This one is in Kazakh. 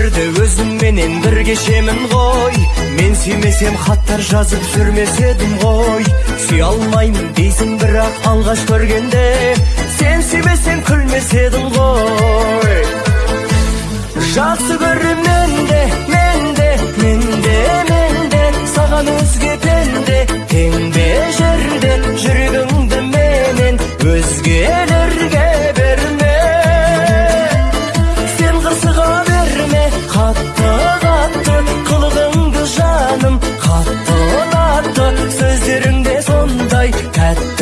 өмірді өзіңменен бір кешемін ғой. Мен сүймесем хаттар жазып жүрмес едім ғой. Сүйе алмаймын дейсің бірақ алғаш көргенде сен сүймесең күлмеседім ғой. Жақсы көрем мен де мен де мен де мен де саған өзге пенде тең бе жерде жүрегіңді менен өзге қатты қатты қылығыңды жаным қатты ұнатты сөздерің де сондай тәтті